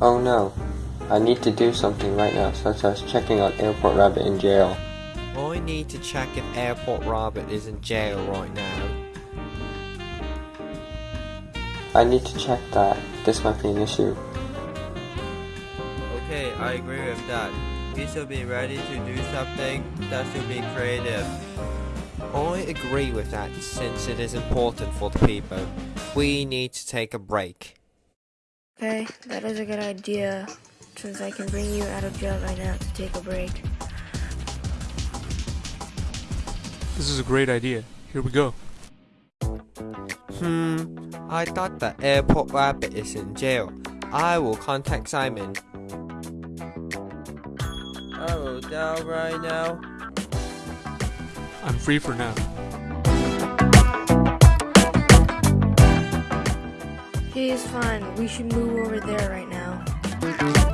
Oh no. I need to do something right now, such as checking on Airport Rabbit in jail. I need to check if Airport Rabbit is in jail right now. I need to check that. This might be an issue. Okay, I agree with that. We should be ready to do something that should be creative. I agree with that since it is important for the people. We need to take a break. Okay, that is a good idea, since I can bring you out of jail right now to take a break. This is a great idea. Here we go. Hmm, I thought that Airport Rabbit is in jail. I will contact Simon. I will down right now. I'm free for now. It is fine. We should move over there right now.